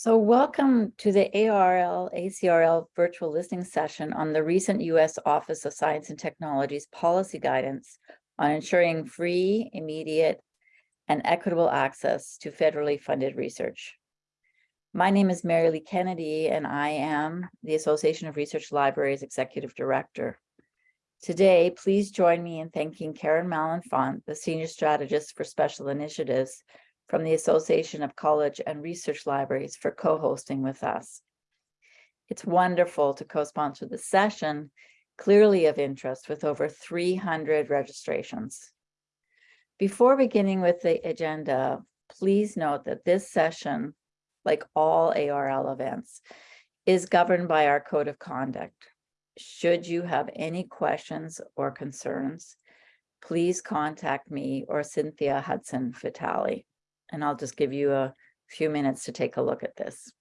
So welcome to the ARL ACRL virtual listening session on the recent U.S. Office of Science and Technology's policy guidance on ensuring free, immediate, and equitable access to federally funded research. My name is Mary Lee Kennedy, and I am the Association of Research Libraries Executive Director. Today, please join me in thanking Karen Malenfant, the Senior Strategist for Special Initiatives from the Association of College and Research Libraries for co-hosting with us. It's wonderful to co-sponsor the session, clearly of interest with over 300 registrations. Before beginning with the agenda, please note that this session, like all ARL events, is governed by our code of conduct. Should you have any questions or concerns, please contact me or Cynthia Hudson Vitale and I'll just give you a few minutes to take a look at this.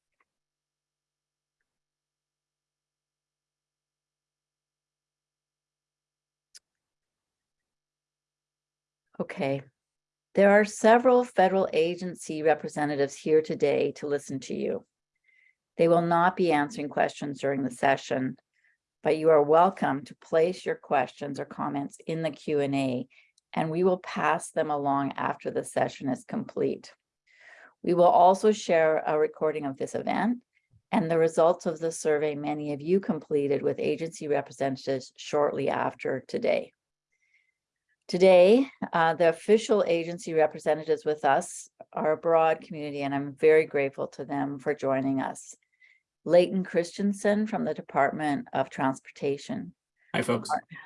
Okay, there are several federal agency representatives here today to listen to you. They will not be answering questions during the session, but you are welcome to place your questions or comments in the Q&A and we will pass them along after the session is complete. We will also share a recording of this event and the results of the survey many of you completed with agency representatives shortly after today. Today, uh, the official agency representatives with us are a broad community, and I'm very grateful to them for joining us. Leighton Christiansen from the Department of Transportation. Hi, folks. Martin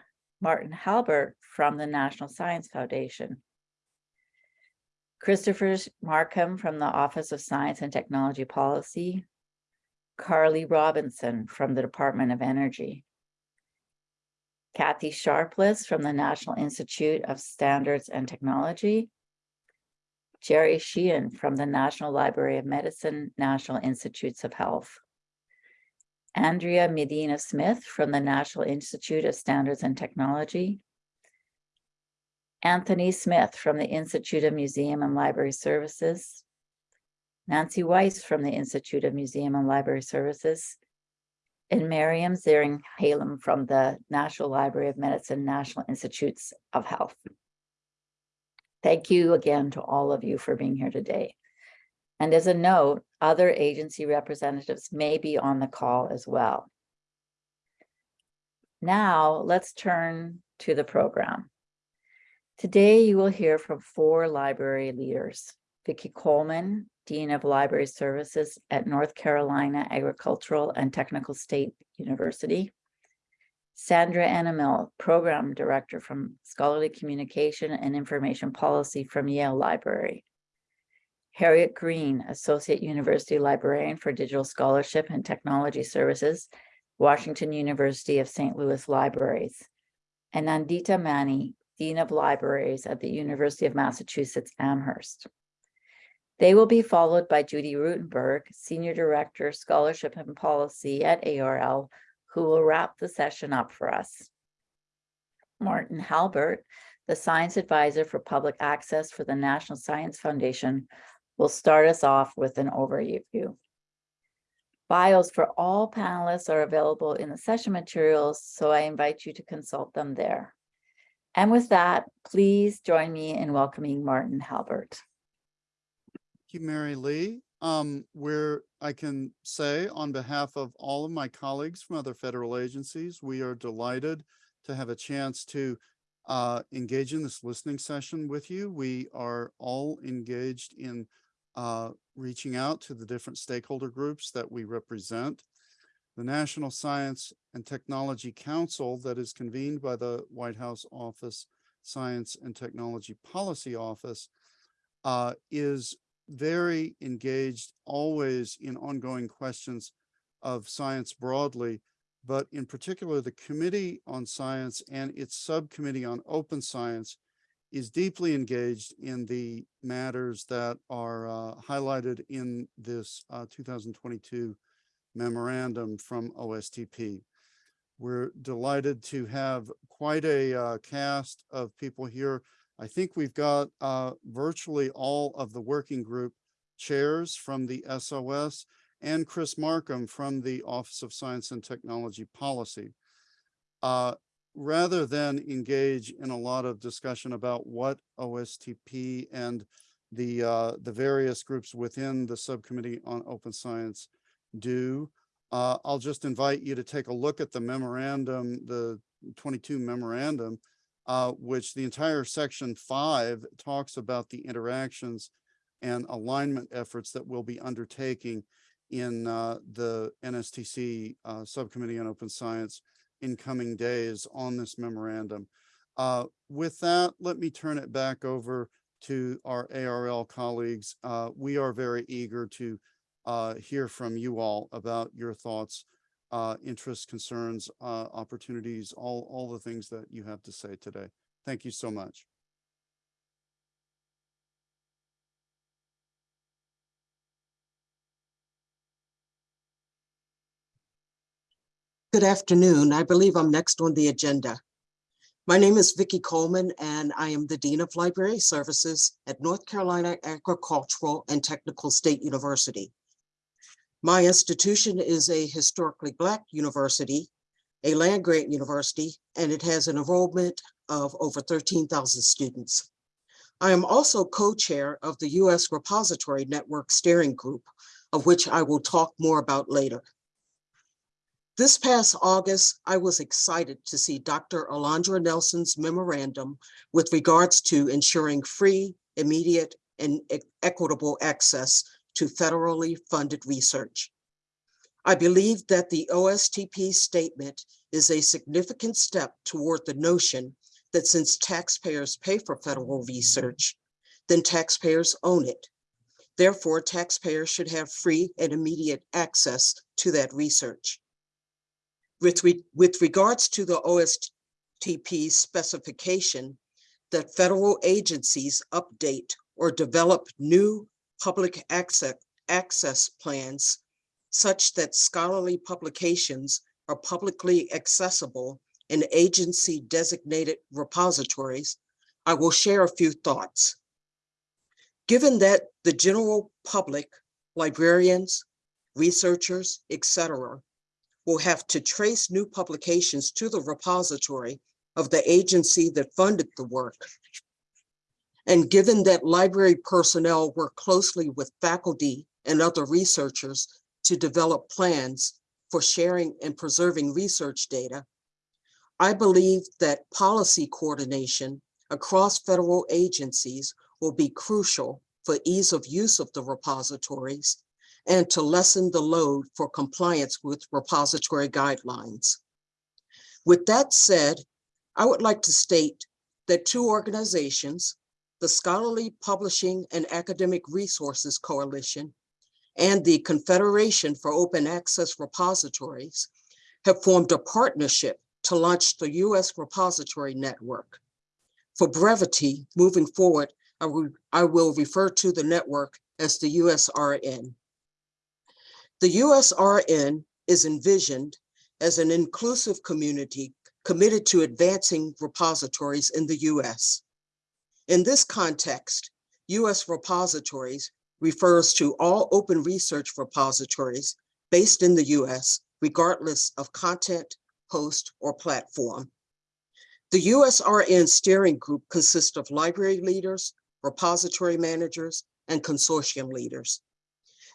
Halbert from the National Science Foundation. Christopher Marcum from the Office of Science and Technology Policy. Carly Robinson from the Department of Energy. Kathy Sharpless from the National Institute of Standards and Technology. Jerry Sheehan from the National Library of Medicine, National Institutes of Health. Andrea Medina Smith from the National Institute of Standards and Technology. Anthony Smith from the Institute of Museum and Library Services. Nancy Weiss from the Institute of Museum and Library Services. And Miriam Zering Halem from the National Library of Medicine, National Institutes of Health. Thank you again to all of you for being here today. And as a note, other agency representatives may be on the call as well. Now let's turn to the program. Today you will hear from four library leaders. Vicki Coleman, Dean of Library Services at North Carolina Agricultural and Technical State University. Sandra Enimil, Program Director from Scholarly Communication and Information Policy from Yale Library. Harriet Green, Associate University Librarian for Digital Scholarship and Technology Services, Washington University of St. Louis Libraries, and Nandita Mani, Dean of Libraries at the University of Massachusetts Amherst. They will be followed by Judy Ruttenberg, Senior Director, Scholarship and Policy at ARL, who will wrap the session up for us. Martin Halbert, the Science Advisor for Public Access for the National Science Foundation, will start us off with an overview. Bios for all panelists are available in the session materials, so I invite you to consult them there. And with that, please join me in welcoming Martin Halbert. Thank you, Mary Lee. Um, where I can say on behalf of all of my colleagues from other federal agencies, we are delighted to have a chance to uh, engage in this listening session with you. We are all engaged in uh, reaching out to the different stakeholder groups that we represent. The National Science and Technology Council that is convened by the White House Office Science and Technology Policy Office uh, is very engaged always in ongoing questions of science broadly, but in particular the Committee on Science and its subcommittee on open science is deeply engaged in the matters that are uh, highlighted in this uh, 2022 memorandum from OSTP. We're delighted to have quite a uh, cast of people here. I think we've got uh, virtually all of the working group chairs from the SOS. and Chris Marcum from the Office of Science and Technology Policy. Rather than engage in a lot of discussion about what OSTP and the, uh, the various groups within the Subcommittee on Open Science do, uh, I'll just invite you to take a look at the memorandum, the twenty-two memorandum, uh, which the entire section five talks about the interactions and alignment efforts that we'll be undertaking in, uh, the NSTC, uh, Subcommittee on Open Science in coming days on this memorandum. Uh, with that, let me turn it back over to our ARL colleagues. Uh, we are very eager to uh, hear from you all about your thoughts, uh, interests, concerns, uh, opportunities, all, all the things that you have to say today. Thank you so much. Good afternoon. I believe I'm next on the agenda. My name is Vicki Coleman, and I am the Dean of Library Services at North Carolina Agricultural and Technical State University. My institution is a historically Black university, a land-grant university, and it has an enrollment of over 13,000 students. I am also co-chair of the U.S. Repository Network Steering Group, of which I will talk more about later. This past August, I was excited to see Dr. Alondra Nelson's memorandum with regards to ensuring free, immediate, and equitable access to federally funded research. I believe that the OSTP statement is a significant step toward the notion that since taxpayers pay for federal research, then taxpayers own it. Therefore, taxpayers should have free and immediate access to that research. With, re- with regards to the OSTP specification that federal agencies update or develop new public access, access plans such that scholarly publications are publicly accessible in agency designated repositories, I will share a few thoughts. Given that the general public, librarians, researchers, etc., will have to trace new publications to the repository of the agency that funded the work. And given that library personnel work closely with faculty and other researchers to develop plans for sharing and preserving research data, I believe that policy coordination across federal agencies will be crucial for ease of use of the repositories and to lessen the load for compliance with repository guidelines. With that said, I would like to state that two organizations, the Scholarly Publishing and Academic Resources Coalition and the Confederation for Open Access Repositories have formed a partnership to launch the US Repository Network. For brevity, moving forward, I will, I will refer to the network as the USRN. The USRN is envisioned as an inclusive community committed to advancing repositories in the US. In this context, US repositories refers to all open research repositories based in the US, regardless of content, host, or platform. The USRN steering group consists of library leaders, repository managers, and consortium leaders.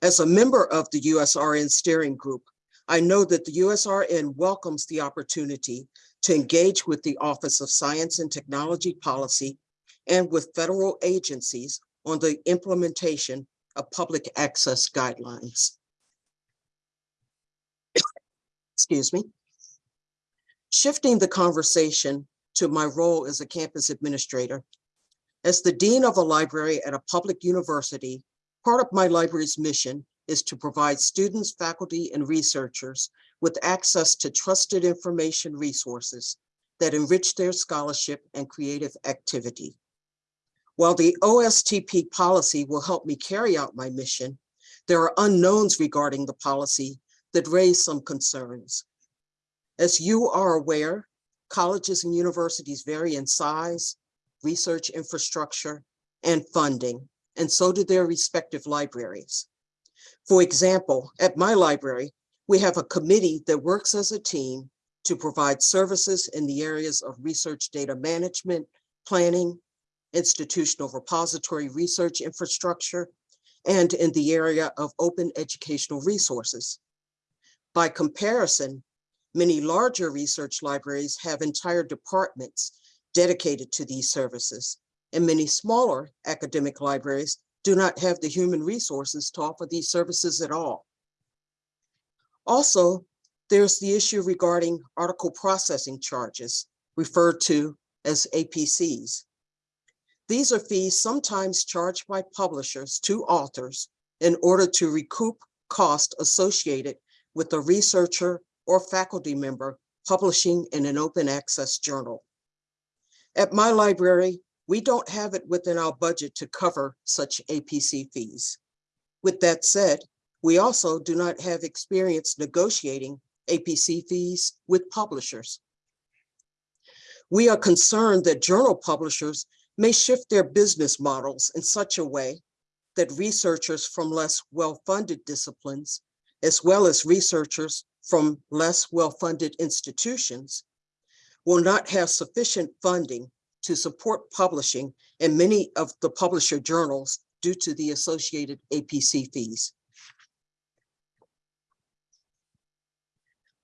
As a member of the USRN steering group, I know that the USRN welcomes the opportunity to engage with the Office of Science and Technology Policy and with federal agencies on the implementation of public access guidelines. Excuse me. Shifting the conversation to my role as a campus administrator. As the dean of a library at a public university, part of my library's mission is to provide students, faculty, and researchers with access to trusted information resources that enrich their scholarship and creative activity. While the OSTP policy will help me carry out my mission, there are unknowns regarding the policy that raise some concerns. As you are aware, colleges and universities vary in size, research infrastructure, and funding, and so do their respective libraries. For example, at my library, we have a committee that works as a team to provide services in the areas of research data management, planning, institutional repository research infrastructure, and in the area of open educational resources. By comparison, many larger research libraries have entire departments dedicated to these services, and many smaller academic libraries do not have the human resources to offer these services at all. Also, there's the issue regarding article processing charges, referred to as APCs. These are fees sometimes charged by publishers to authors in order to recoup cost associated with a researcher or faculty member publishing in an open access journal. At my library, we don't have it within our budget to cover such APC fees. With that said, we also do not have experience negotiating APC fees with publishers. We are concerned that journal publishers may shift their business models in such a way that researchers from less well-funded disciplines, as well as researchers from less well-funded institutions, will not have sufficient funding to support publishing in many of the publisher journals due to the associated APC fees.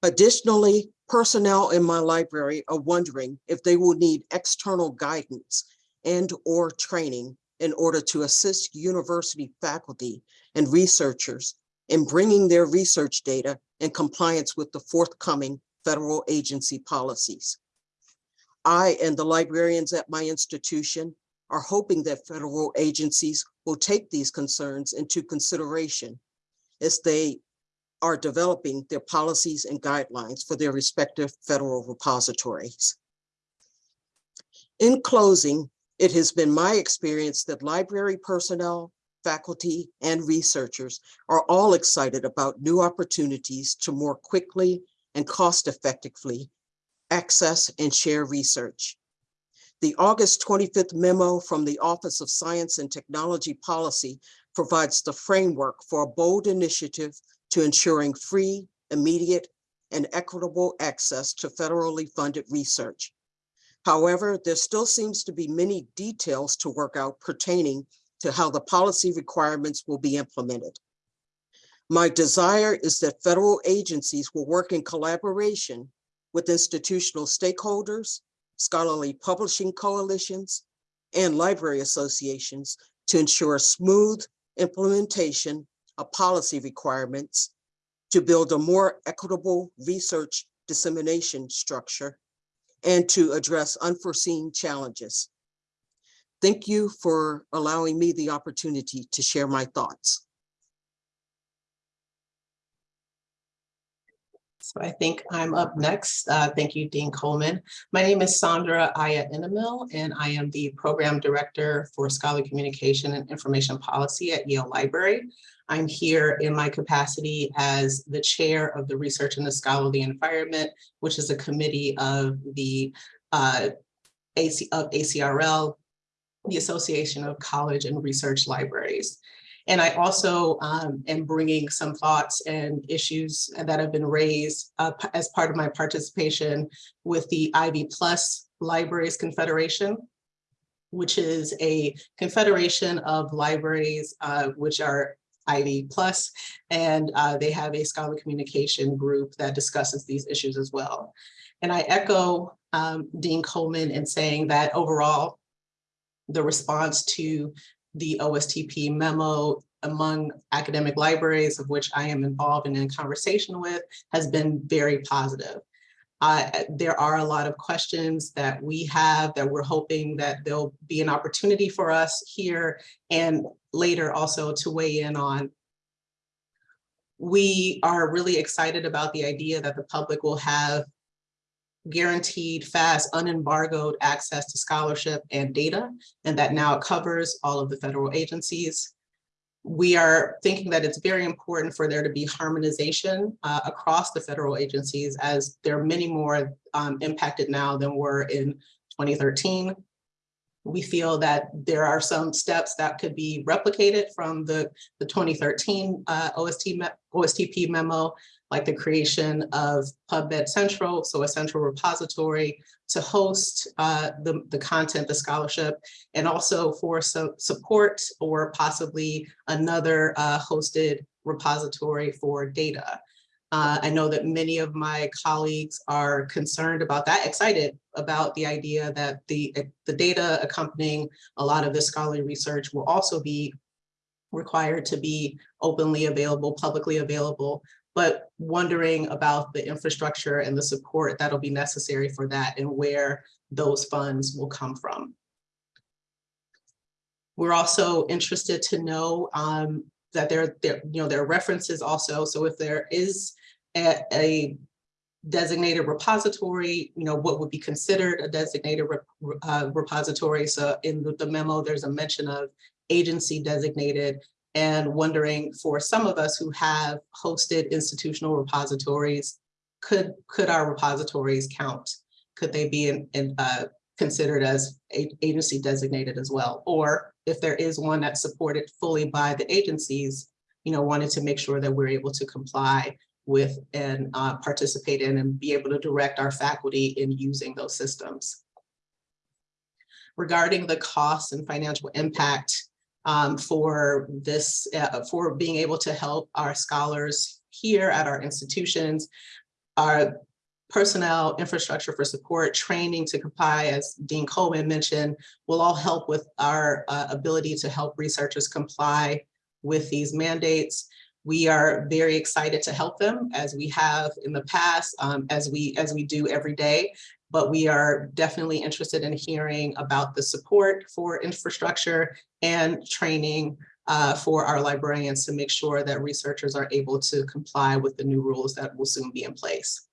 Additionally, personnel in my library are wondering if they will need external guidance and or training in order to assist university faculty and researchers in bringing their research data in compliance with the forthcoming federal agency policies. I and the librarians at my institution are hoping that federal agencies will take these concerns into consideration as they are developing their policies and guidelines for their respective federal repositories. In closing, it has been my experience that library personnel, faculty, and researchers are all excited about new opportunities to more quickly and cost effectively access and share research. The August 25th memo from the Office of Science and Technology Policy provides the framework for a bold initiative to ensuring free, immediate, and equitable access to federally funded research. However, there still seems to be many details to work out pertaining to how the policy requirements will be implemented. My desire is that federal agencies will work in collaboration with institutional stakeholders, scholarly publishing coalitions, and library associations to ensure smooth implementation of policy requirements to build a more equitable research dissemination structure and to address unforeseen challenges. Thank you for allowing me the opportunity to share my thoughts. So I think I'm up next. Uh, Thank you, Dean Coleman. My name is Sandra Aya Enimil, and I am the Program Director for Scholarly Communication and Information Policy at Yale Library. I'm here in my capacity as the Chair of the Research in the Scholarly Environment, which is a committee of the uh, AC of ACRL, the Association of College and Research Libraries. And I also um, am bringing some thoughts and issues that have been raised uh, as part of my participation with the Ivy Plus Libraries Confederation, which is a confederation of libraries uh, which are Ivy Plus, and uh, they have a scholarly communication group that discusses these issues as well. And I echo um, Dean Coleman in saying that overall, the response to the OSTP memo among academic libraries of which I am involved and in conversation with has been very positive. Uh, there are a lot of questions that we have that we're hoping that there'll be an opportunity for us here and later also to weigh in on. We are really excited about the idea that the public will have guaranteed, fast, unembargoed access to scholarship and data, and that now covers all of the federal agencies. We are thinking that it's very important for there to be harmonization uh, across the federal agencies as there are many more um, impacted now than were in 2013. We feel that there are some steps that could be replicated from the, the 2013 uh, OST, me- OSTP memo, like the creation of PubMed Central, so a central repository to host uh, the, the content, the scholarship, and also for some support or possibly another uh, hosted repository for data. Uh, I know that many of my colleagues are concerned about that, excited about the idea that the, the data accompanying a lot of this scholarly research will also be required to be openly available, publicly available, but wondering about the infrastructure and the support that'll be necessary for that and where those funds will come from. We're also interested to know um, that there, there, you know, there are references also. So if there is a, a designated repository, you know, what would be considered a designated rep- uh, repository? So in the- the memo, there's a mention of agency designated and wondering for some of us who have hosted institutional repositories, could, could our repositories count? Could they be in, in, uh, considered as agency designated as well? Or if there is one that's supported fully by the agencies, you know, wanted to make sure that we're able to comply with and uh, participate in and be able to direct our faculty in using those systems. Regarding the costs and financial impact um, for this, uh, for being able to help our scholars here at our institutions, our personnel, infrastructure for support, training to comply, as Dean Coleman mentioned, will all help with our uh, ability to help researchers comply with these mandates. We are very excited to help them as we have in the past, um, as we as we do every day. But we are definitely interested in hearing about the support for infrastructure and training uh, for our librarians to make sure that researchers are able to comply with the new rules that will soon be in place.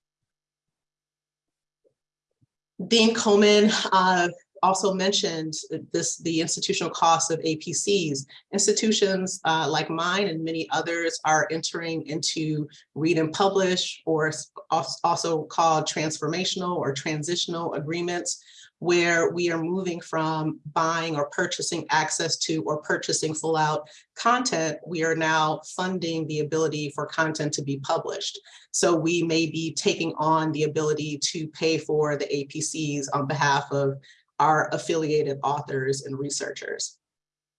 Dean Coleman uh, also mentioned this, the institutional costs of APCs. Institutions uh, like mine and many others are entering into read and publish or also called transformational or transitional agreements where we are moving from buying or purchasing access to or purchasing full out content, we are now funding the ability for content to be published. So we may be taking on the ability to pay for the APCs on behalf of our affiliated authors and researchers.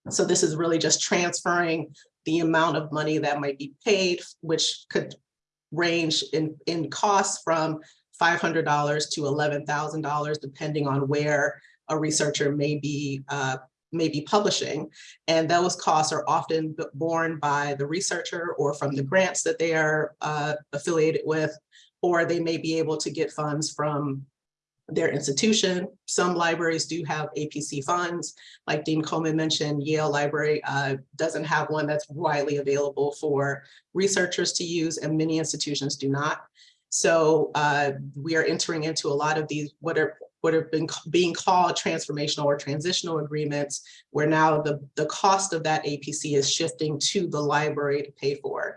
So this is really just transferring the amount of money that might be paid, which could range in, in costs from $500 to $11,000, depending on where a researcher may be, uh, may be publishing. And those costs are often borne by the researcher or from the grants that they are uh, affiliated with, or they may be able to get funds from their institution. Some libraries do have APC funds. Like Dean Coleman mentioned, Yale Library uh, doesn't have one that's widely available for researchers to use and many institutions do not. So uh, we are entering into a lot of these what are what have been being called transformational or transitional agreements, where now the, the cost of that APC is shifting to the library to pay for.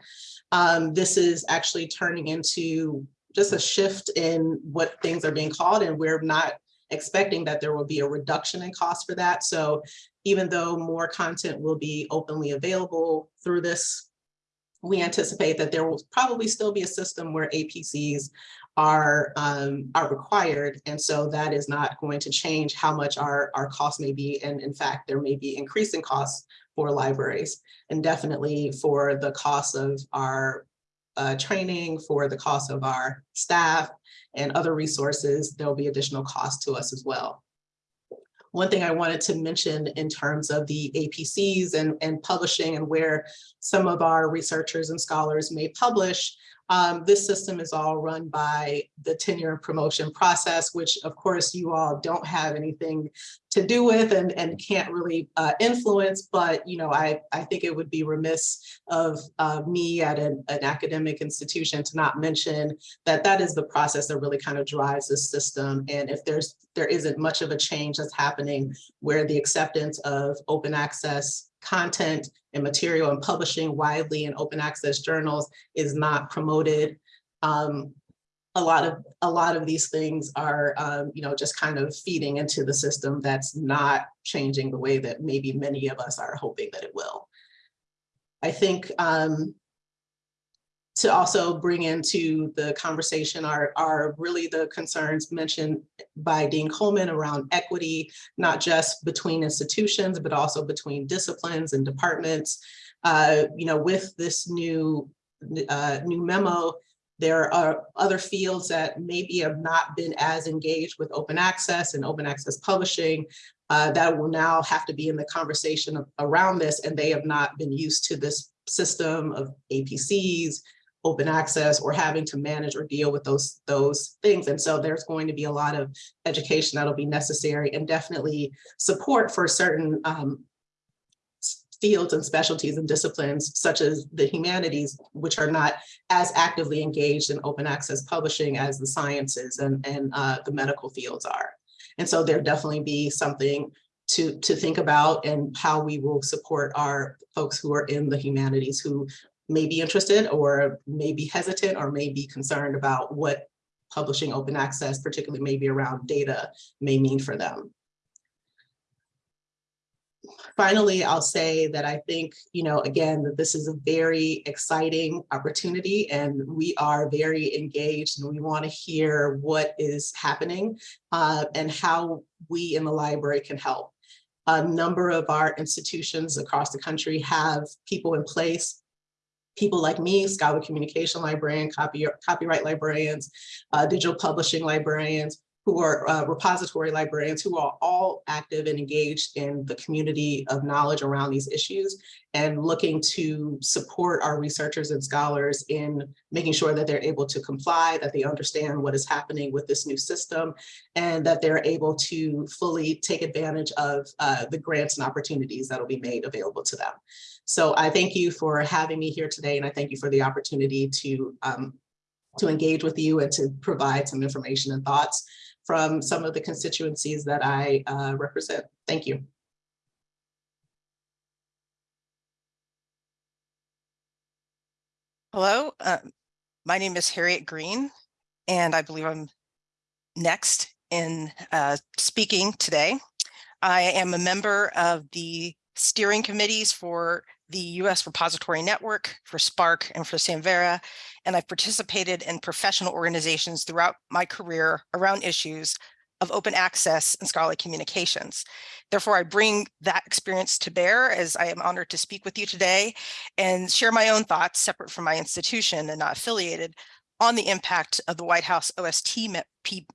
Um, this is actually turning into just a shift in what things are being called, and we're not expecting that there will be a reduction in cost for that. So even though more content will be openly available through this we anticipate that there will probably still be a system where APCs are, um, are required. And so that is not going to change how much our, our costs may be. And in fact, there may be increasing costs for libraries and definitely for the cost of our uh, training, for the cost of our staff and other resources, there'll be additional cost to us as well. One thing I wanted to mention in terms of the APCs and, and publishing and where some of our researchers and scholars may publish, um, this system is all run by the tenure and promotion process, which of course you all don't have anything to do with and, and can't really uh, influence, but you know, I, I think it would be remiss of uh, me at an, an academic institution to not mention that that is the process that really kind of drives this system. And if there's there isn't much of a change that's happening where the acceptance of open access content and material and publishing widely in open access journals is not promoted. Um, a lot of, a lot of these things are, um, you know, just kind of feeding into the system that's not changing the way that maybe many of us are hoping that it will. I think, um, to also bring into the conversation are, are really the concerns mentioned by Dean Coleman around equity, not just between institutions, but also between disciplines and departments. Uh, you know, with this new, uh, new memo, there are other fields that maybe have not been as engaged with open access and open access publishing uh, that will now have to be in the conversation of- around this, and they have not been used to this system of APCs, open access, or having to manage or deal with those, those things. And so there's going to be a lot of education that'll be necessary and definitely support for certain um, fields and specialties and disciplines such as the humanities, which are not as actively engaged in open access publishing as the sciences and, and uh, the medical fields are. And so there definitely be something to, to think about and how we will support our folks who are in the humanities who may be interested or may be hesitant or may be concerned about what publishing open access, particularly maybe around data, may mean for them. Finally, I'll say that I think, you know, again, that this is a very exciting opportunity and we are very engaged and we want to hear what is happening uh, and how we in the library can help. A number of our institutions across the country have people in place people like me, scholar communication librarian, copy, copyright librarians, uh, digital publishing librarians, who are uh, repository librarians, who are all active and engaged in the community of knowledge around these issues and looking to support our researchers and scholars in making sure that they're able to comply, that they understand what is happening with this new system, and that they're able to fully take advantage of uh, the grants and opportunities that will be made available to them. So I thank you for having me here today, and I thank you for the opportunity to um, to engage with you and to provide some information and thoughts from some of the constituencies that I uh, represent. Thank you. Hello, uh, my name is Harriet Green, and I believe I'm next in uh, speaking today. I am a member of the steering committees for the U.S. Repository Network, for SPARC, and for Samvera, and I've participated in professional organizations throughout my career around issues of open access and scholarly communications. Therefore, I bring that experience to bear as I am honored to speak with you today and share my own thoughts separate from my institution and not affiliated on the impact of the White House OST me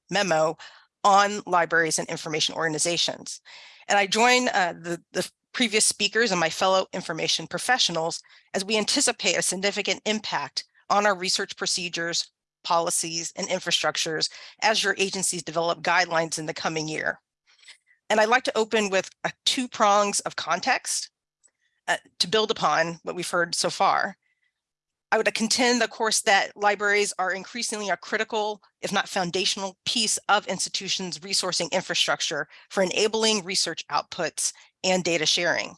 memo on libraries and information organizations. And I join uh, the, the previous speakers and my fellow information professionals as we anticipate a significant impact on our research procedures, policies, and infrastructures as your agencies develop guidelines in the coming year. And I'd like to open with two prongs of context uh, to build upon what we've heard so far. I would contend, of course, that libraries are increasingly a critical, if not foundational piece of institutions' resourcing infrastructure for enabling research outputs and data sharing.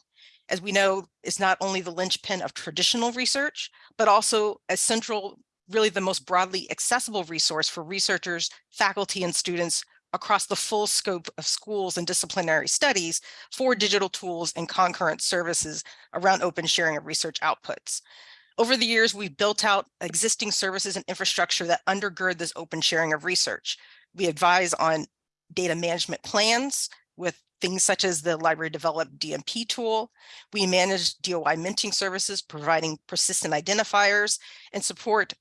As we know, it's not only the linchpin of traditional research, but also a central, really the most broadly accessible resource for researchers, faculty, and students across the full scope of schools and disciplinary studies for digital tools and concurrent services around open sharing of research outputs. Over the years, we've built out existing services and infrastructure that undergird this open sharing of research. We advise on data management plans with things such as the library developed DMP tool. We manage DOI minting services, providing persistent identifiers and support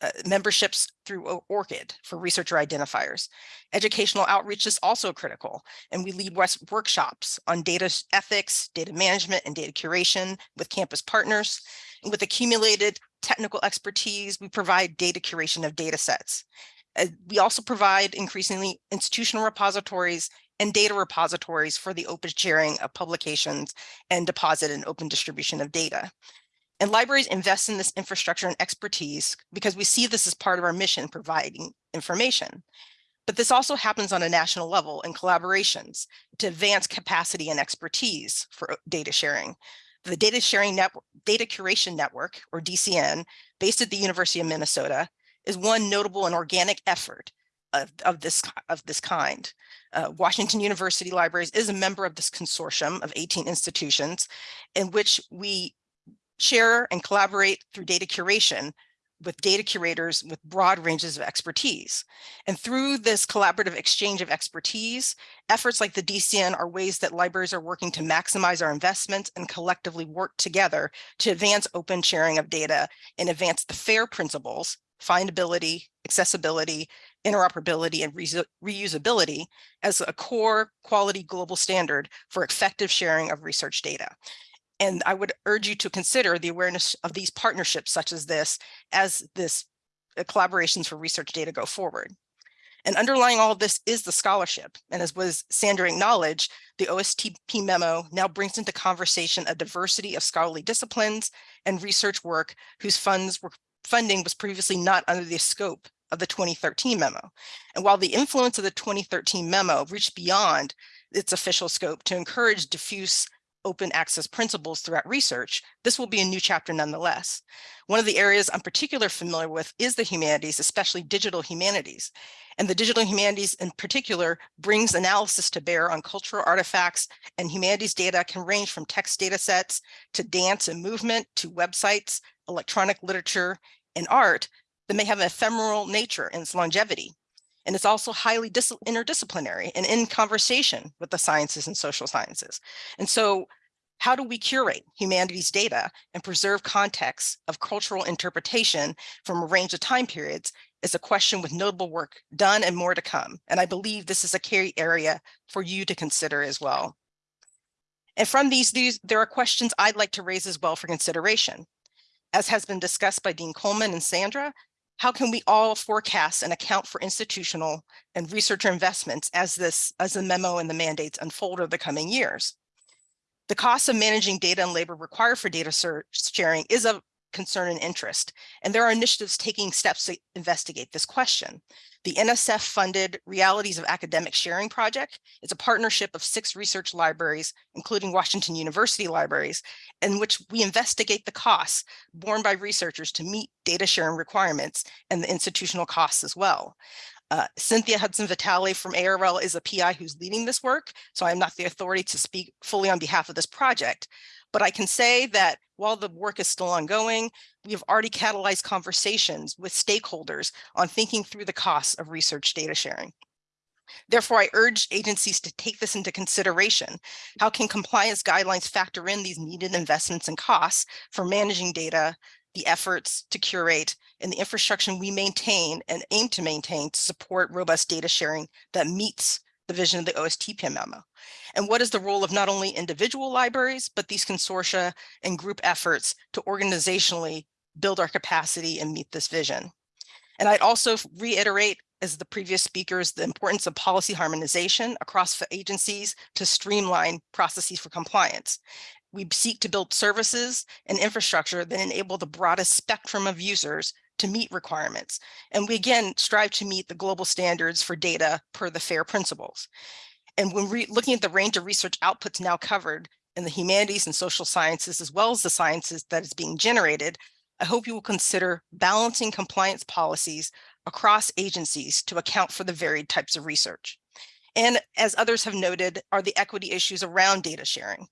uh, memberships through ORCID for researcher identifiers. Educational outreach is also critical, and we lead West workshops on data ethics, data management, and data curation with campus partners. And with accumulated technical expertise, we provide data curation of data sets. Uh, we also provide increasingly institutional repositories and data repositories for the open sharing of publications and deposit and open distribution of data. And libraries invest in this infrastructure and expertise because we see this as part of our mission providing information. But this also happens on a national level in collaborations to advance capacity and expertise for data sharing. The Data Sharing Network, Data Curation Network, or DCN, based at the University of Minnesota, is one notable and organic effort of, of this, of this kind. Uh, Washington University Libraries is a member of this consortium of 18 institutions in which we share and collaborate through data curation with data curators with broad ranges of expertise. And through this collaborative exchange of expertise, efforts like the DCN are ways that libraries are working to maximize our investments and collectively work together to advance open sharing of data and advance the FAIR principles, findability, accessibility, interoperability, and reus- reusability as a core quality global standard for effective sharing of research data. And I would urge you to consider the awareness of these partnerships such as this as this uh, collaborations for research data go forward. And underlying all of this is the scholarship. And as was Sandra acknowledged, the OSTP memo now brings into conversation a diversity of scholarly disciplines and research work whose funds were funding was previously not under the scope of the 2013 memo. And while the influence of the 2013 memo reached beyond its official scope to encourage diffuse open access principles throughout research, this will be a new chapter nonetheless. One of the areas I'm particularly familiar with is the humanities, especially digital humanities. And the digital humanities in particular brings analysis to bear on cultural artifacts and humanities data can range from text data sets to dance and movement to websites, electronic literature, and art that may have an ephemeral nature and its longevity. And it's also highly interdisciplinary and in conversation with the sciences and social sciences. And so how do we curate humanities data and preserve contexts of cultural interpretation from a range of time periods is a question with notable work done and more to come. And I believe this is a key area for you to consider as well. And from these, these, there are questions I'd like to raise as well for consideration. As has been discussed by Dean Coleman and Sandra, how can we all forecast and account for institutional and researcher investments as this as the memo and the mandates unfold over the coming years? The cost of managing data and labor required for data sharing is of concern and interest, and there are initiatives taking steps to investigate this question. The NSF funded Realities of Academic Sharing project is a partnership of six research libraries, including Washington University libraries, in which we investigate the costs borne by researchers to meet data sharing requirements and the institutional costs as well. Uh, Cynthia Hudson Vitale from ARL is a PI who's leading this work, so I'm not the authority to speak fully on behalf of this project. But I can say that while the work is still ongoing, we have already catalyzed conversations with stakeholders on thinking through the costs of research data sharing. Therefore, I urge agencies to take this into consideration. How can compliance guidelines factor in these needed investments and costs for managing data, the efforts to curate, and the infrastructure we maintain and aim to maintain to support robust data sharing that meets the vision of the OSTP memo? And what is the role of not only individual libraries, but these consortia and group efforts to organizationally build our capacity and meet this vision? And I'd also reiterate, as the previous speakers, the importance of policy harmonization across agencies to streamline processes for compliance. We seek to build services and infrastructure that enable the broadest spectrum of users to meet requirements. And we again strive to meet the global standards for data per the FAIR principles. And when we're looking at the range of research outputs now covered in the humanities and social sciences, as well as the sciences that is being generated, I hope you will consider balancing compliance policies across agencies to account for the varied types of research. And as others have noted, are the equity issues around data sharing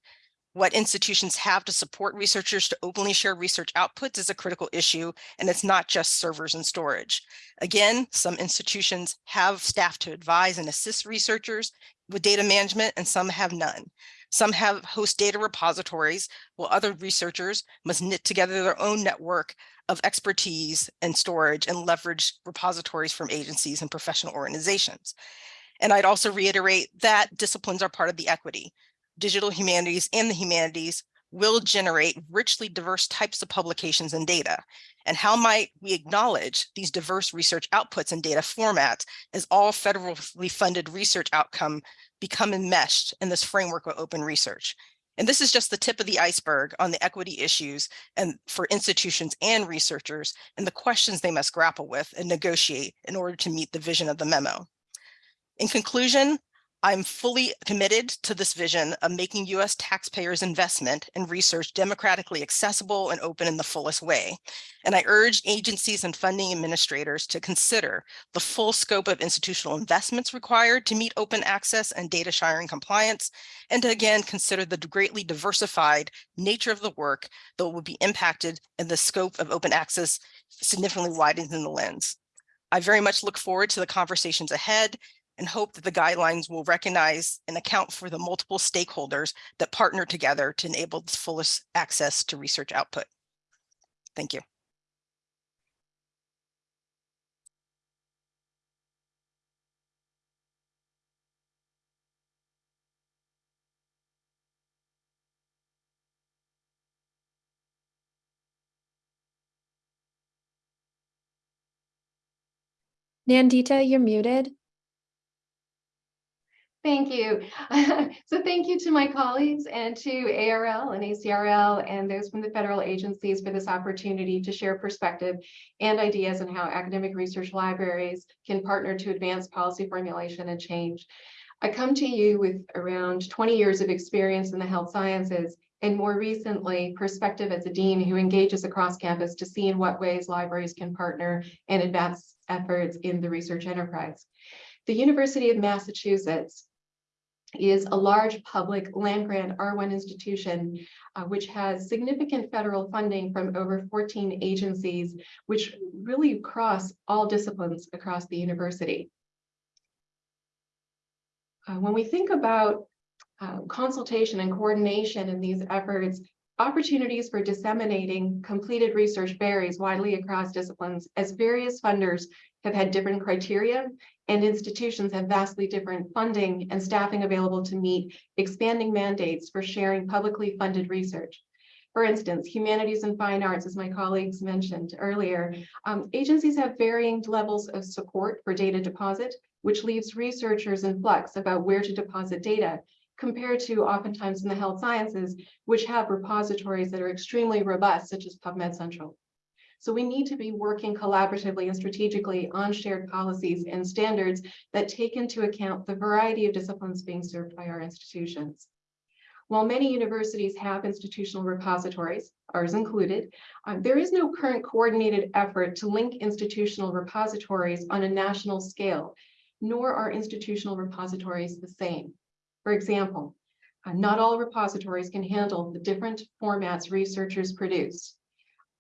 what institutions have to support researchers to openly share research outputs is a critical issue, and it's not just servers and storage. Again, some institutions have staff to advise and assist researchers with data management, and some have none. Some have host data repositories, while other researchers must knit together their own network of expertise and storage and leverage repositories from agencies and professional organizations. And I'd also reiterate that disciplines are part of the equity digital humanities and the humanities will generate richly diverse types of publications and data. And how might we acknowledge these diverse research outputs and data formats as all federally funded research outcome become enmeshed in this framework of open research? And this is just the tip of the iceberg on the equity issues and for institutions and researchers and the questions they must grapple with and negotiate in order to meet the vision of the memo. In conclusion, I'm fully committed to this vision of making US taxpayers' investment in research democratically accessible and open in the fullest way. And I urge agencies and funding administrators to consider the full scope of institutional investments required to meet open access and data sharing compliance, and to again consider the greatly diversified nature of the work that will be impacted and the scope of open access significantly widens in the lens. I very much look forward to the conversations ahead and hope that the guidelines will recognize and account for the multiple stakeholders that partner together to enable the fullest access to research output. Thank you. Nandita, you're muted. Thank you. So thank you to my colleagues and to ARL and ACRL and those from the federal agencies for this opportunity to share perspective and ideas on how academic research libraries can partner to advance policy formulation and change. I come to you with around 20 years of experience in the health sciences and more recently perspective as a dean who engages across campus to see in what ways libraries can partner and advance efforts in the research enterprise. The University of Massachusetts is a large public land grant R1 institution, uh, which has significant federal funding from over 14 agencies, which really cross all disciplines across the university. Uh, when we think about uh, consultation and coordination in these efforts, opportunities for disseminating completed research varies widely across disciplines as various funders have had different criteria and institutions have vastly different funding and staffing available to meet expanding mandates for sharing publicly funded research. For instance, humanities and fine arts, as my colleagues mentioned earlier, um, agencies have varying levels of support for data deposit, which leaves researchers in flux about where to deposit data compared to oftentimes in the health sciences, which have repositories that are extremely robust, such as PubMed Central. So we need to be working collaboratively and strategically on shared policies and standards that take into account the variety of disciplines being served by our institutions. While many universities have institutional repositories, ours included, uh, there is no current coordinated effort to link institutional repositories on a national scale, nor are institutional repositories the same. For example, uh, not all repositories can handle the different formats researchers produce.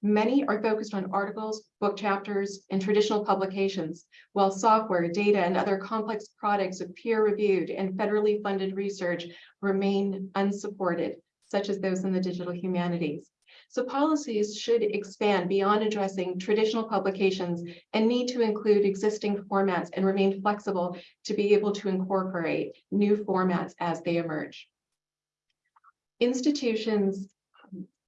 Many are focused on articles, book chapters, and traditional publications, while software, data, and other complex products of peer-reviewed and federally funded research remain unsupported, such as those in the digital humanities. So policies should expand beyond addressing traditional publications and need to include existing formats and remain flexible to be able to incorporate new formats as they emerge. Institutions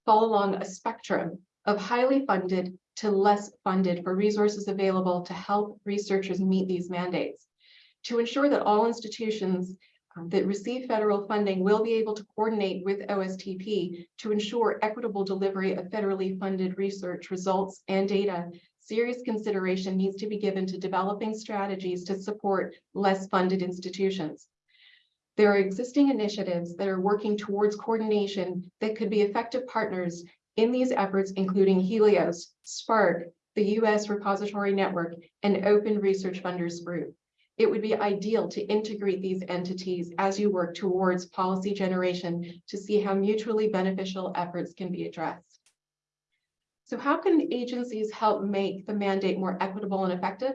fall along a spectrum of highly funded to less funded for resources available to help researchers meet these mandates. To ensure that all institutions um, that receive federal funding will be able to coordinate with OSTP to ensure equitable delivery of federally funded research results and data, serious consideration needs to be given to developing strategies to support less funded institutions. There are existing initiatives that are working towards coordination that could be effective partners in these efforts, including Helios, SPARC, the US Repository Network, and Open Research Funders Group. It would be ideal to integrate these entities as you work towards policy generation to see how mutually beneficial efforts can be addressed. So how can agencies help make the mandate more equitable and effective?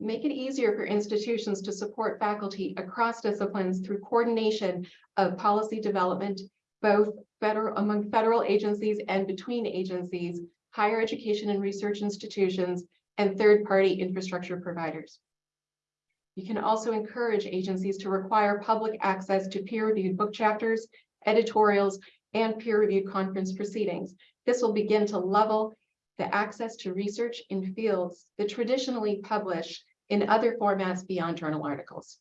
Make it easier for institutions to support faculty across disciplines through coordination of policy development, both federal among federal agencies and between agencies, higher education and research institutions, and third-party infrastructure providers. You can also encourage agencies to require public access to peer-reviewed book chapters, editorials, and peer-reviewed conference proceedings. This will begin to level the access to research in fields that traditionally publish in other formats beyond journal articles.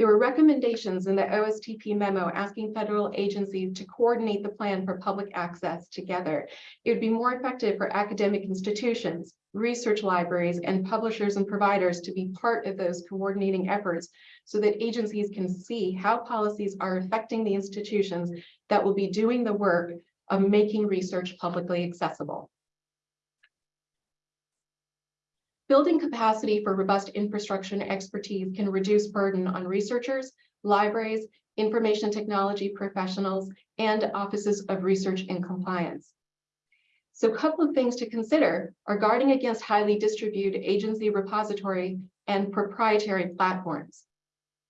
There were recommendations in the OSTP memo asking federal agencies to coordinate the plan for public access together. It would be more effective for academic institutions, research libraries, and publishers and providers to be part of those coordinating efforts so that agencies can see how policies are affecting the institutions that will be doing the work of making research publicly accessible. Building capacity for robust infrastructure and expertise can reduce burden on researchers, libraries, information technology professionals, and offices of research and compliance. So a couple of things to consider are guarding against highly distributed agency repository and proprietary platforms.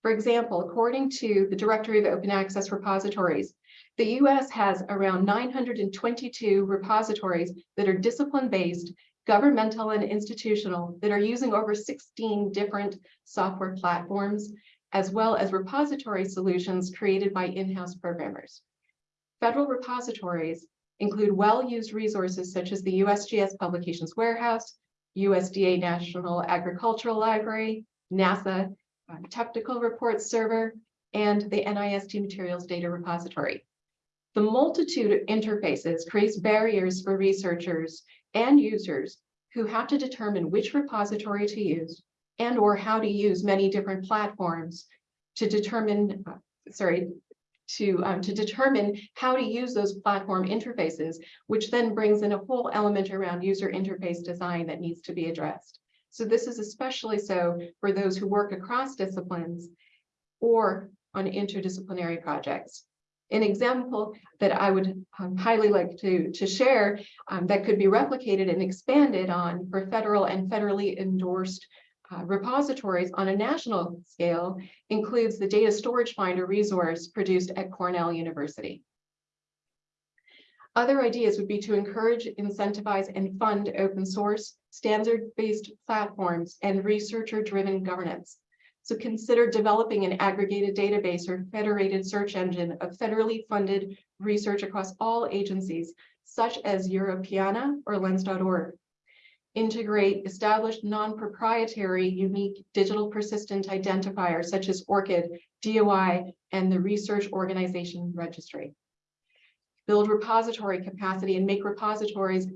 For example, according to the Directory of Open Access Repositories, the US has around 922 repositories that are discipline-based, governmental and institutional that are using over 16 different software platforms, as well as repository solutions created by in-house programmers. Federal repositories include well-used resources such as the USGS Publications Warehouse, USDA National Agricultural Library, NASA uh, Technical Reports Server, and the NIST Materials Data Repository. The multitude of interfaces creates barriers for researchers and users who have to determine which repository to use and or how to use many different platforms to determine, uh, sorry, to, um, to determine how to use those platform interfaces, which then brings in a whole element around user interface design that needs to be addressed. So this is especially so for those who work across disciplines or on interdisciplinary projects. An example that I would um, highly like to, to share um, that could be replicated and expanded on for federal and federally endorsed uh, repositories on a national scale includes the Data Storage Finder resource produced at Cornell University. Other ideas would be to encourage, incentivize, and fund open source, standard-based platforms, and researcher-driven governance. So consider developing an aggregated database or federated search engine of federally funded research across all agencies, such as Europeana or Lens.org. Integrate established non-proprietary unique digital persistent identifiers such as ORCID, DOI, and the Research Organization Registry. Build repository capacity and make repositories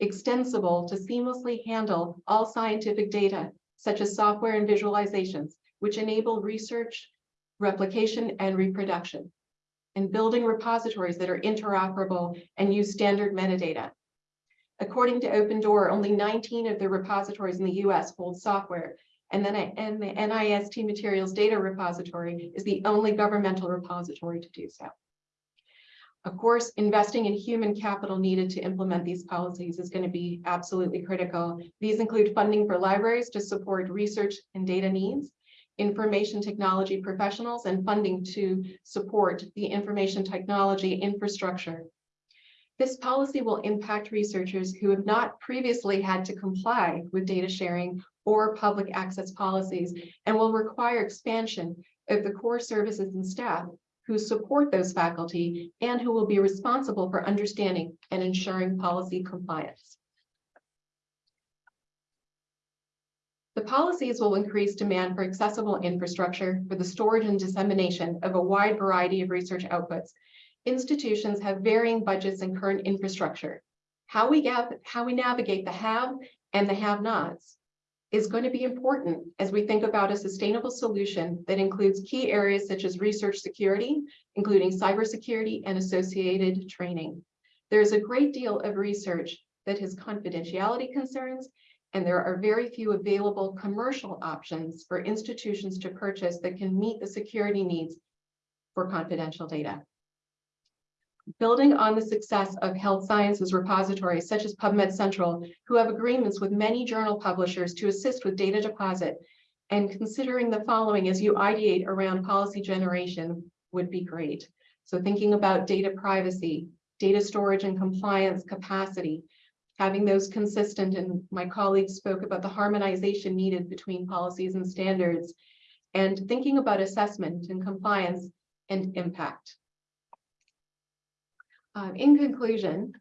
extensible to seamlessly handle all scientific data, such as software and visualizations, which enable research, replication, and reproduction. And building repositories that are interoperable and use standard metadata. According to OpenDOAR, only 19 of the repositories in the US hold software, and then and the NIST Materials Data Repository is the only governmental repository to do so. Of course, investing in human capital needed to implement these policies is going to be absolutely critical. These include funding for libraries to support research and data needs, information technology professionals, and funding to support the information technology infrastructure. This policy will impact researchers who have not previously had to comply with data sharing or public access policies and will require expansion of the core services and staff who support those faculty and who will be responsible for understanding and ensuring policy compliance. The policies will increase demand for accessible infrastructure for the storage and dissemination of a wide variety of research outputs. Institutions have varying budgets and current infrastructure. How we, how we navigate the have and the have-nots is going to be important as we think about a sustainable solution that includes key areas such as research security, including cybersecurity and associated training. There's a great deal of research that has confidentiality concerns, and there are very few available commercial options for institutions to purchase that can meet the security needs for confidential data. Building on the success of health sciences repositories such as PubMed Central, who have agreements with many journal publishers to assist with data deposit, and considering the following as you ideate around policy generation would be great. So thinking about data privacy, data storage and compliance capacity, having those consistent, and my colleagues spoke about the harmonization needed between policies and standards, and thinking about assessment and compliance and impact. Um, in conclusion,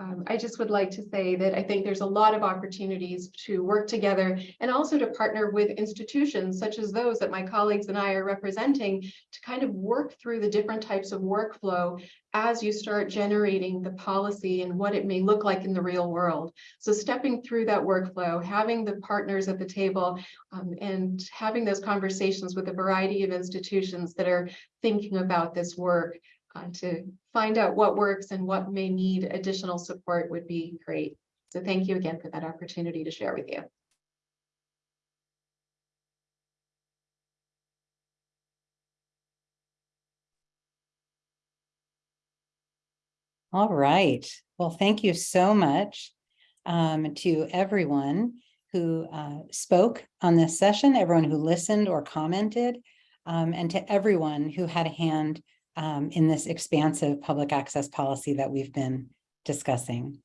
Um, I just would like to say that I think there's a lot of opportunities to work together and also to partner with institutions such as those that my colleagues and I are representing to kind of work through the different types of workflow as you start generating the policy and what it may look like in the real world. So stepping through that workflow, having the partners at the table um, and having those conversations with a variety of institutions that are thinking about this work uh, to find out what works and what may need additional support would be great. So thank you again for that opportunity to share with you. All right. Well, thank you so much um, to everyone who uh, spoke on this session, everyone who listened or commented, um, and to everyone who had a hand um, in this expansive public access policy that we've been discussing.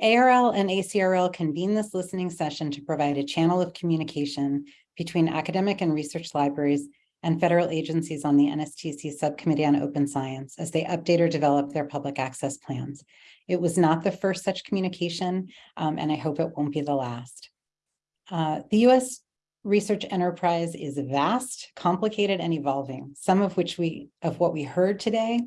ARL and ACRL convene this listening session to provide a channel of communication between academic and research libraries and federal agencies on the NSTC Subcommittee on Open Science as they update or develop their public access plans. It was not the first such communication, um, and I hope it won't be the last. Uh, the U.S. research enterprise is vast, complicated, and evolving, some of which we, of what we heard today,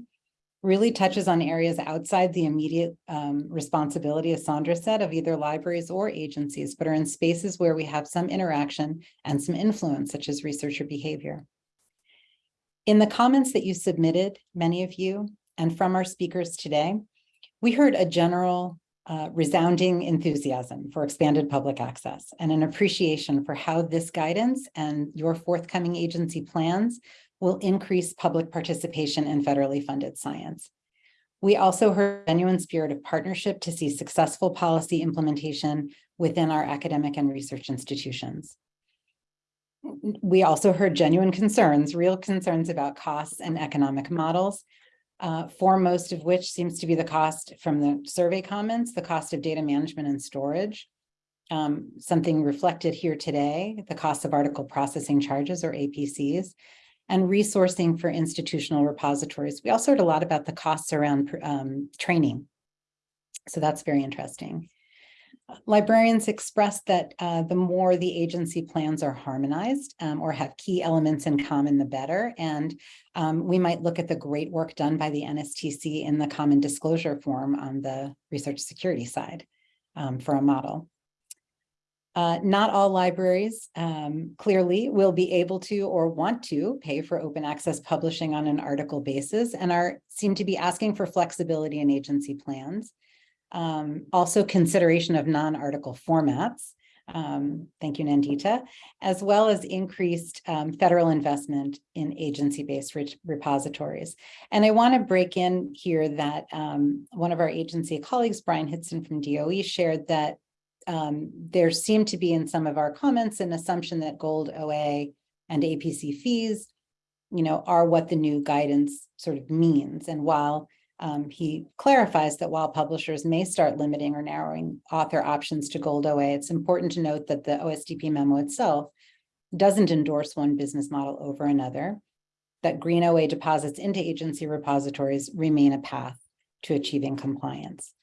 really touches on areas outside the immediate um, responsibility, as Sandra said, of either libraries or agencies, but are in spaces where we have some interaction and some influence, such as researcher behavior. In the comments that you submitted, many of you, and from our speakers today, we heard a general uh, resounding enthusiasm for expanded public access and an appreciation for how this guidance and your forthcoming agency plans will increase public participation in federally funded science. We also heard a genuine spirit of partnership to see successful policy implementation within our academic and research institutions. We also heard genuine concerns, real concerns about costs and economic models, uh, foremost of which seems to be the cost from the survey comments, the cost of data management and storage, um, something reflected here today, the cost of article processing charges or APCs, and resourcing for institutional repositories. We also heard a lot about the costs around um, training. So that's very interesting. Librarians expressed that uh, the more the agency plans are harmonized um, or have key elements in common, the better. And um, we might look at the great work done by the NSTC in the common disclosure form on the research security side um, for a model. Uh, not all libraries um, clearly will be able to or want to pay for open access publishing on an article basis and are seem to be asking for flexibility in agency plans. Um, also consideration of non-article formats. Um, thank you, Nandita, as well as increased um, federal investment in agency-based repositories. And I want to break in here that um, one of our agency colleagues, Brian Hitson from DOE, shared that um, there seemed to be in some of our comments an assumption that gold OA and APC fees, you know, are what the new guidance sort of means. And while um, he clarifies that while publishers may start limiting or narrowing author options to gold OA, it's important to note that the OSTP memo itself doesn't endorse one business model over another, that green OA deposits into agency repositories remain a path to achieving compliance.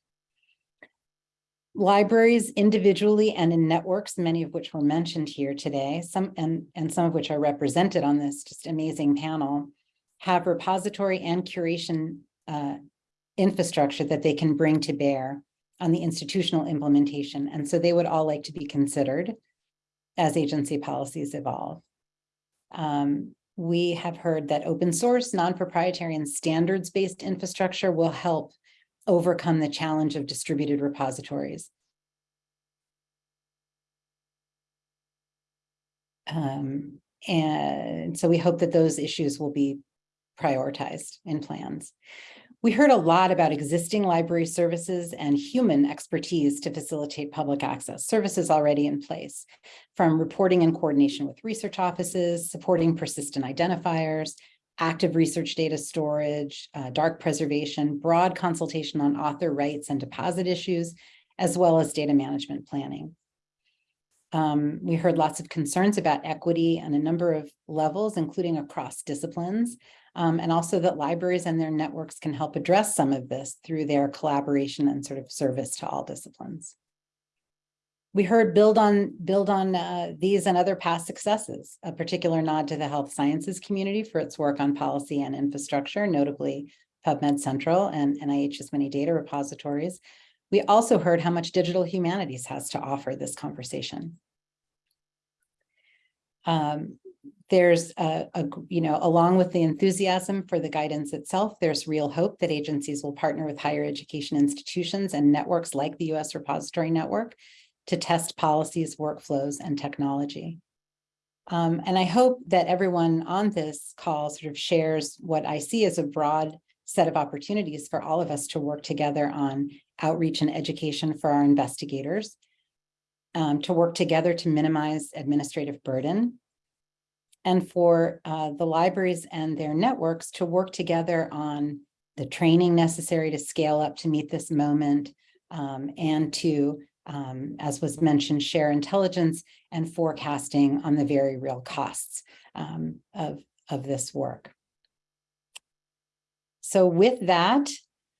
Libraries individually and in networks, many of which were mentioned here today, some and, and some of which are represented on this just amazing panel, have repository and curation uh, infrastructure that they can bring to bear on the institutional implementation. And so they would all like to be considered as agency policies evolve. Um, we have heard that open source, non-proprietary and standards-based infrastructure will help overcome the challenge of distributed repositories. Um, and so we hope that those issues will be prioritized in plans. We heard a lot about existing library services and human expertise to facilitate public access, services already in place, from reporting and coordination with research offices, supporting persistent identifiers, active research data storage, uh, dark preservation, broad consultation on author rights and deposit issues, as well as data management planning. Um, we heard lots of concerns about equity on a number of levels, including across disciplines. Um, and also that libraries and their networks can help address some of this through their collaboration and sort of service to all disciplines. We heard build on build on uh, these and other past successes, a particular nod to the health sciences community for its work on policy and infrastructure, notably PubMed Central and NIH's many data repositories. We also heard how much digital humanities has to offer this conversation. Um, there's a, a, you know, along with the enthusiasm for the guidance itself, there's real hope that agencies will partner with higher education institutions and networks like the US Repository Network to test policies, workflows, and technology. Um, and I hope that everyone on this call sort of shares what I see as a broad set of opportunities for all of us to work together on outreach and education for our investigators, um, to work together to minimize administrative burden, and for uh, the libraries and their networks to work together on the training necessary to scale up to meet this moment um, and to, um, as was mentioned, share intelligence and forecasting on the very real costs um, of, of this work. So with that,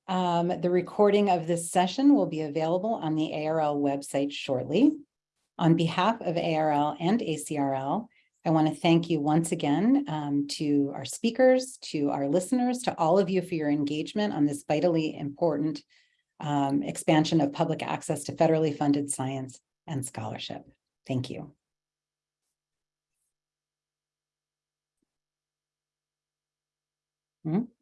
um, the recording of this session will be available on the ARL website shortly. On behalf of ARL and ACRL, I want to thank you once again um, to our speakers, to our listeners, to all of you for your engagement on this vitally important um, expansion of public access to federally funded science and scholarship. Thank you. Hmm?